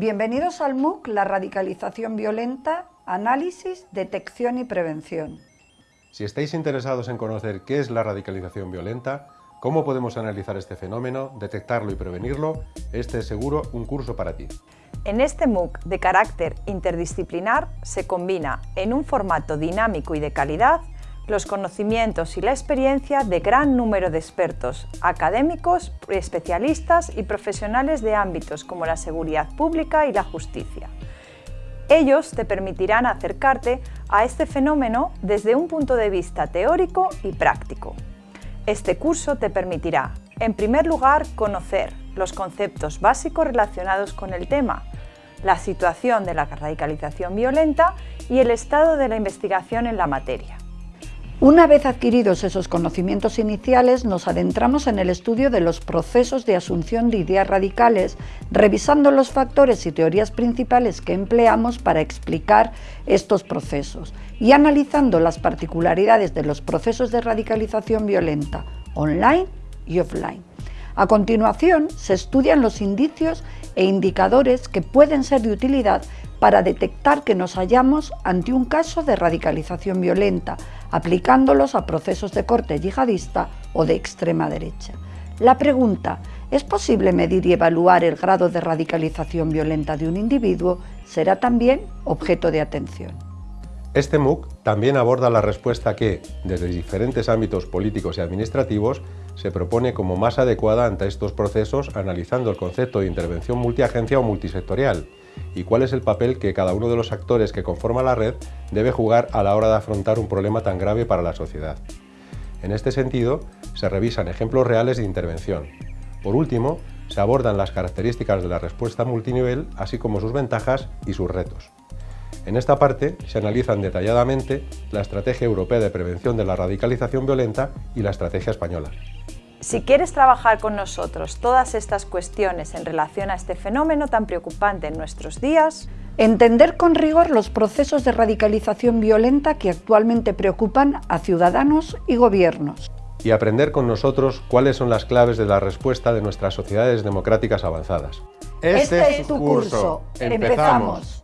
Bienvenidos al MOOC La radicalización violenta, análisis, detección y prevención. Si estáis interesados en conocer qué es la radicalización violenta, cómo podemos analizar este fenómeno, detectarlo y prevenirlo, este es seguro un curso para ti. En este MOOC de carácter interdisciplinar se combina en un formato dinámico y de calidad los conocimientos y la experiencia de gran número de expertos, académicos, especialistas y profesionales de ámbitos como la seguridad pública y la justicia. Ellos te permitirán acercarte a este fenómeno desde un punto de vista teórico y práctico. Este curso te permitirá, en primer lugar, conocer los conceptos básicos relacionados con el tema, la situación de la radicalización violenta y el estado de la investigación en la materia. Una vez adquiridos esos conocimientos iniciales, nos adentramos en el estudio de los procesos de asunción de ideas radicales, revisando los factores y teorías principales que empleamos para explicar estos procesos y analizando las particularidades de los procesos de radicalización violenta online y offline. A continuación, se estudian los indicios e indicadores que pueden ser de utilidad para detectar que nos hallamos ante un caso de radicalización violenta, aplicándolos a procesos de corte yihadista o de extrema derecha. La pregunta, ¿es posible medir y evaluar el grado de radicalización violenta de un individuo? será también objeto de atención. Este MOOC también aborda la respuesta que, desde diferentes ámbitos políticos y administrativos, se propone como más adecuada ante estos procesos analizando el concepto de intervención multiagencia o multisectorial, y cuál es el papel que cada uno de los actores que conforma la red debe jugar a la hora de afrontar un problema tan grave para la sociedad. En este sentido, se revisan ejemplos reales de intervención. Por último, se abordan las características de la respuesta multinivel, así como sus ventajas y sus retos. En esta parte se analizan detalladamente la Estrategia Europea de Prevención de la Radicalización Violenta y la Estrategia Española. Si quieres trabajar con nosotros todas estas cuestiones en relación a este fenómeno tan preocupante en nuestros días, Entender con rigor los procesos de radicalización violenta que actualmente preocupan a ciudadanos y gobiernos. Y aprender con nosotros cuáles son las claves de la respuesta de nuestras sociedades democráticas avanzadas. Este, es tu curso. Empezamos.